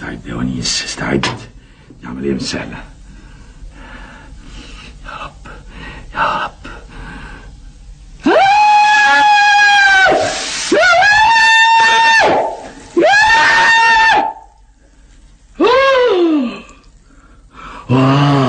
Stai, Dionis, stai. Ja, hem cellen. Help, help. Wow.